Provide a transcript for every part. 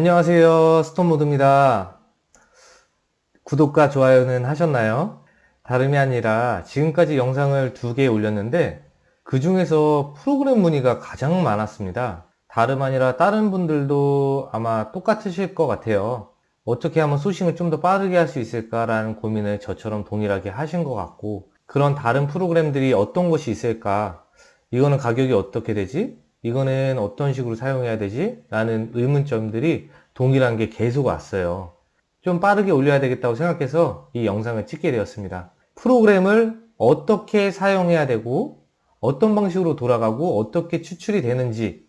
안녕하세요. 스톤모드입니다. 구독과 좋아요는 하셨나요? 다름이 아니라 지금까지 영상을 두 개 올렸는데 그 중에서 프로그램 문의가 가장 많았습니다. 다름 아니라 다른 분들도 아마 똑같으실 것 같아요. 어떻게 하면 소싱을 좀 더 빠르게 할 수 있을까라는 고민을 저처럼 동일하게 하신 것 같고 그런 다른 프로그램들이 어떤 것이 있을까? 이거는 가격이 어떻게 되지? 이거는 어떤 식으로 사용해야 되지? 라는 의문점들이 동일한 게 계속 왔어요. 좀 빠르게 올려야 되겠다고 생각해서 이 영상을 찍게 되었습니다. 프로그램을 어떻게 사용해야 되고 어떤 방식으로 돌아가고 어떻게 추출이 되는지에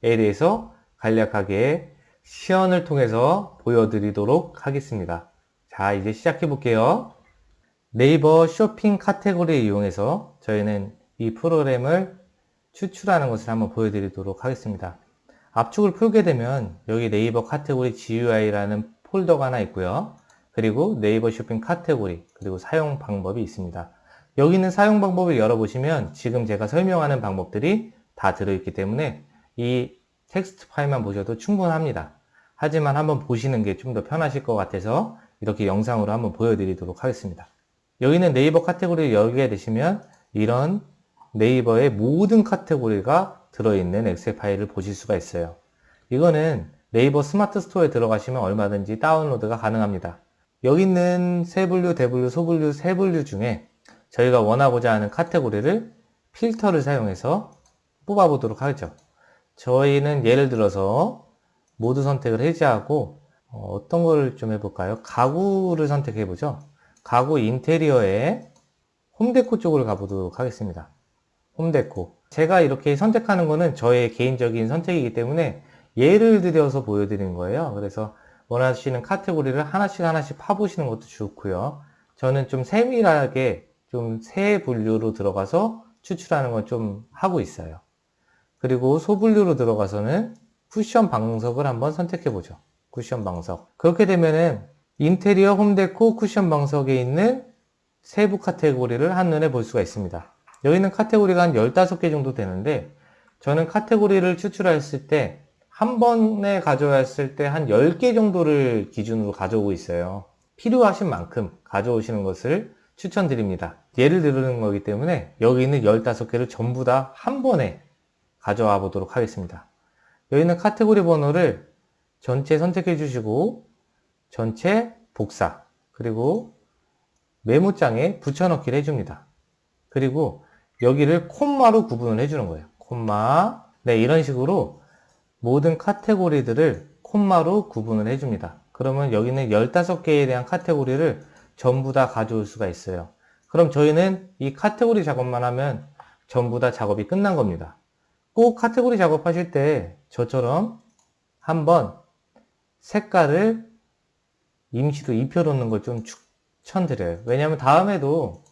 대해서 간략하게 시연을 통해서 보여드리도록 하겠습니다. 자 이제 시작해 볼게요. 네이버 쇼핑 카테고리를 이용해서 저희는 이 프로그램을 추출하는 것을 한번 보여드리도록 하겠습니다. 압축을 풀게 되면 여기 네이버 카테고리 GUI라는 폴더가 하나 있고요. 그리고 네이버 쇼핑 카테고리 그리고 사용 방법이 있습니다. 여기 있는 사용 방법을 열어보시면 지금 제가 설명하는 방법들이 다 들어있기 때문에 이 텍스트 파일만 보셔도 충분합니다. 하지만 한번 보시는 게 좀 더 편하실 것 같아서 이렇게 영상으로 한번 보여드리도록 하겠습니다. 여기는 네이버 카테고리를 열게 되시면 이런 네이버의 모든 카테고리가 들어있는 엑셀 파일을 보실 수가 있어요. 이거는 네이버 스마트 스토어에 들어가시면 얼마든지 다운로드가 가능합니다. 여기 있는 세 분류, 대분류, 소분류, 세 분류 중에 저희가 원하고자 하는 카테고리를 필터를 사용해서 뽑아보도록 하죠. 저희는 예를 들어서 모두 선택을 해제하고 어, 어떤 걸좀 해볼까요? 가구를 선택해보죠. 가구 인테리어에 홈데코 쪽으로 가보도록 하겠습니다. 홈데코. 제가 이렇게 선택하는 거는 저의 개인적인 선택이기 때문에 예를 들여서 보여드리는 거예요. 그래서 원하시는 카테고리를 하나씩 하나씩 파보시는 것도 좋고요. 저는 좀 세밀하게 좀 세 분류로 들어가서 추출하는 걸 좀 하고 있어요. 그리고 소분류로 들어가서는 쿠션 방석을 한번 선택해 보죠. 쿠션 방석. 그렇게 되면은 인테리어 홈데코 쿠션 방석에 있는 세부 카테고리를 한눈에 볼 수가 있습니다 여기는 카테고리가 한 15개 정도 되는데 저는 카테고리를 추출했을 때 한 번에 가져왔을 때 한 10개 정도를 기준으로 가져오고 있어요. 필요하신 만큼 가져오시는 것을 추천드립니다. 예를 들는 거기 때문에 여기 있는 15개를 전부 다 한 번에 가져와 보도록 하겠습니다. 여기 있는 카테고리 번호를 전체 선택해 주시고 전체 복사 그리고 메모장에 붙여넣기를 해줍니다. 그리고 여기를 콤마로 구분을 해주는 거예요. 콤마. 네, 이런 식으로 모든 카테고리들을 콤마로 구분을 해줍니다. 그러면 여기는 15개에 대한 카테고리를 전부 다 가져올 수가 있어요. 그럼 저희는 이 카테고리 작업만 하면 전부 다 작업이 끝난 겁니다. 꼭 카테고리 작업하실 때 저처럼 한번 색깔을 임시로 입혀놓는 걸 좀 추천드려요. 왜냐하면 다음에도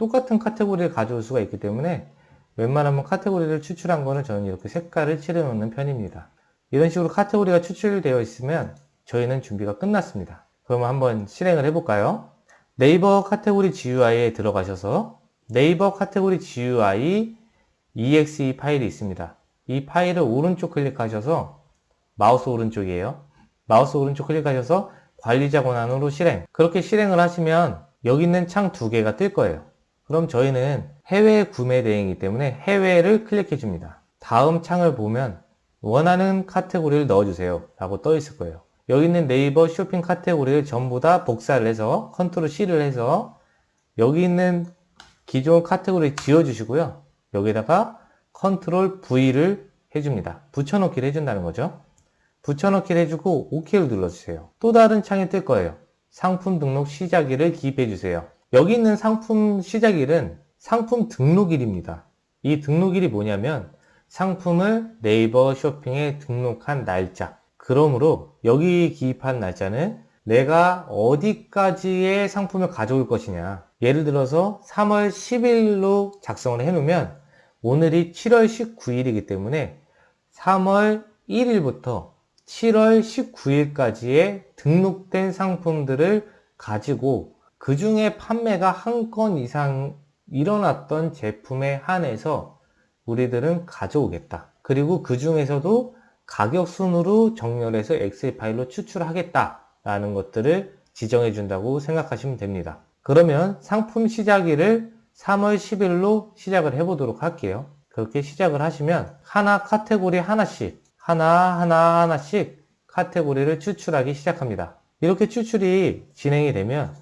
똑같은 카테고리를 가져올 수가 있기 때문에 웬만하면 카테고리를 추출한 거는 저는 이렇게 색깔을 칠해 놓는 편입니다. 이런 식으로 카테고리가 추출되어 있으면 저희는 준비가 끝났습니다. 그러면 한번 실행을 해볼까요? 네이버 카테고리 GUI에 들어가셔서 네이버 카테고리 GUI exe 파일이 있습니다. 이 파일을 오른쪽 클릭하셔서 마우스 오른쪽이에요. 마우스 오른쪽 클릭하셔서 관리자 권한으로 실행 그렇게 실행을 하시면 여기 있는 창 두 개가 뜰 거예요. 그럼 저희는 해외 구매 대행이기 때문에 해외를 클릭해 줍니다. 다음 창을 보면 원하는 카테고리를 넣어주세요 라고 떠 있을 거예요. 여기 있는 네이버 쇼핑 카테고리를 전부 다 복사를 해서 컨트롤 C를 해서 여기 있는 기존 카테고리 지워주시고요. 여기다가 컨트롤 V를 해줍니다. 붙여넣기를 해준다는 거죠. 붙여넣기를 해주고 OK를 눌러주세요. 또 다른 창이 뜰 거예요. 상품 등록 시작일을 기입해 주세요. 여기 있는 상품 시작일은 상품 등록일입니다. 이 등록일이 뭐냐면 상품을 네이버 쇼핑에 등록한 날짜 그러므로 여기 기입한 날짜는 내가 어디까지의 상품을 가져올 것이냐 예를 들어서 3월 10일로 작성을 해 놓으면 오늘이 7월 19일이기 때문에 3월 1일부터 7월 19일까지의 등록된 상품들을 가지고 그 중에 판매가 한 건 이상 일어났던 제품에 한해서 우리들은 가져오겠다. 그리고 그 중에서도 가격 순으로 정렬해서 엑셀 파일로 추출하겠다라는 것들을 지정해 준다고 생각하시면 됩니다. 그러면 상품 시작일을 3월 10일로 시작을 해보도록 할게요. 그렇게 시작을 하시면 하나 카테고리 하나씩 하나 하나 하나씩 카테고리를 추출하기 시작합니다. 이렇게 추출이 진행이 되면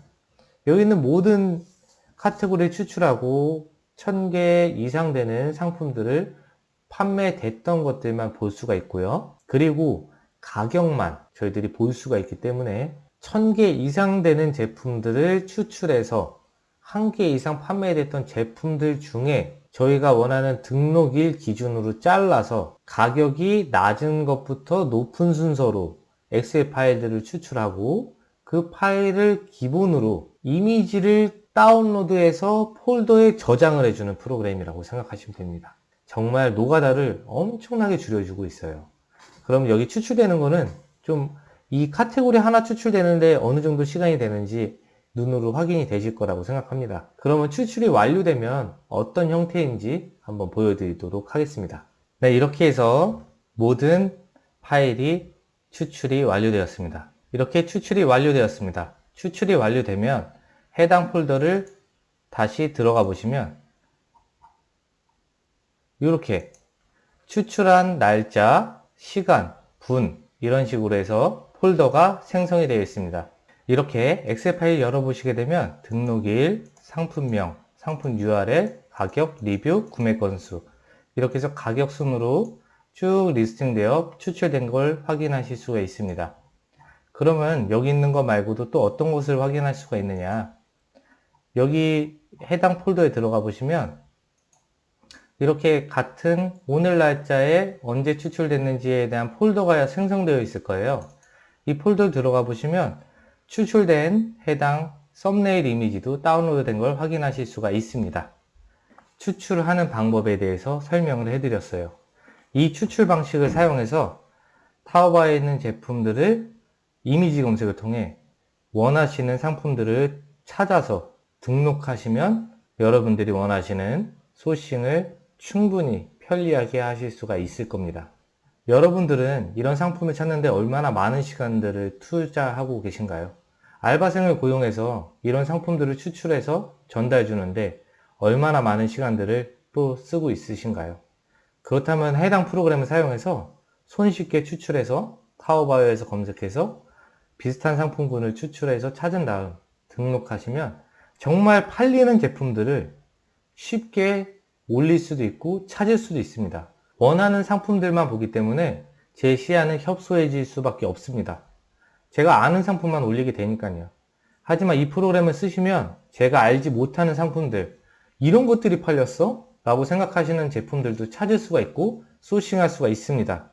여기 있는 모든 카테고리 추출하고 1000개 이상 되는 상품들을 판매됐던 것들만 볼 수가 있고요. 그리고 가격만 저희들이 볼 수가 있기 때문에 1000개 이상 되는 제품들을 추출해서 1개 이상 판매됐던 제품들 중에 저희가 원하는 등록일 기준으로 잘라서 가격이 낮은 것부터 높은 순서로 엑셀 파일들을 추출하고 그 파일을 기본으로 이미지를 다운로드해서 폴더에 저장을 해주는 프로그램이라고 생각하시면 됩니다. 정말 노가다를 엄청나게 줄여주고 있어요. 그럼 여기 추출되는 거는 좀 이 카테고리 하나 추출되는데 어느 정도 시간이 되는지 눈으로 확인이 되실 거라고 생각합니다. 그러면 추출이 완료되면 어떤 형태인지 한번 보여드리도록 하겠습니다. 네, 이렇게 해서 모든 파일이 추출이 완료되었습니다. 이렇게 추출이 완료되었습니다. 추출이 완료되면 해당 폴더를 다시 들어가 보시면 이렇게 추출한 날짜, 시간, 분 이런 식으로 해서 폴더가 생성이 되어 있습니다. 이렇게 엑셀 파일 열어보시게 되면 등록일, 상품명, 상품 URL, 가격, 리뷰, 구매 건수 이렇게 해서 가격 순으로 쭉 리스팅되어 추출된 걸 확인하실 수가 있습니다. 그러면 여기 있는 거 말고도 또 어떤 것을 확인할 수가 있느냐 여기 해당 폴더에 들어가 보시면 이렇게 같은 오늘 날짜에 언제 추출됐는지에 대한 폴더가 생성되어 있을 거예요. 이 폴더 들어가 보시면 추출된 해당 썸네일 이미지도 다운로드 된 걸 확인하실 수가 있습니다. 추출하는 방법에 대해서 설명을 해드렸어요. 이 추출 방식을 사용해서 타오바에 있는 제품들을 이미지 검색을 통해 원하시는 상품들을 찾아서 등록하시면 여러분들이 원하시는 소싱을 충분히 편리하게 하실 수가 있을 겁니다. 여러분들은 이런 상품을 찾는데 얼마나 많은 시간들을 투자하고 계신가요? 알바생을 고용해서 이런 상품들을 추출해서 전달해 주는데 얼마나 많은 시간들을 또 쓰고 있으신가요? 그렇다면 해당 프로그램을 사용해서 손쉽게 추출해서 타오바오에서 검색해서 비슷한 상품군을 추출해서 찾은 다음 등록하시면 정말 팔리는 제품들을 쉽게 올릴 수도 있고 찾을 수도 있습니다. 원하는 상품들만 보기 때문에 제 시야는 협소해질 수밖에 없습니다. 제가 아는 상품만 올리게 되니까요. 하지만 이 프로그램을 쓰시면 제가 알지 못하는 상품들 이런 것들이 팔렸어? 라고 생각하시는 제품들도 찾을 수가 있고 소싱할 수가 있습니다.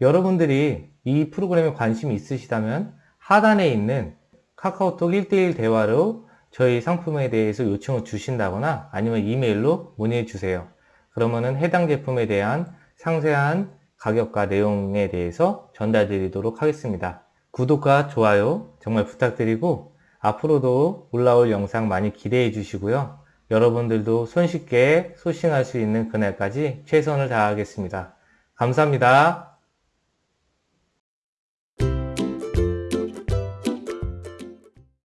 여러분들이 이 프로그램에 관심이 있으시다면 하단에 있는 카카오톡 1대1 대화로 저희 상품에 대해서 요청을 주신다거나 아니면 이메일로 문의해 주세요. 그러면은 해당 제품에 대한 상세한 가격과 내용에 대해서 전달 드리도록 하겠습니다. 구독과 좋아요 정말 부탁드리고 앞으로도 올라올 영상 많이 기대해 주시고요. 여러분들도 손쉽게 소싱할 수 있는 그날까지 최선을 다하겠습니다. 감사합니다.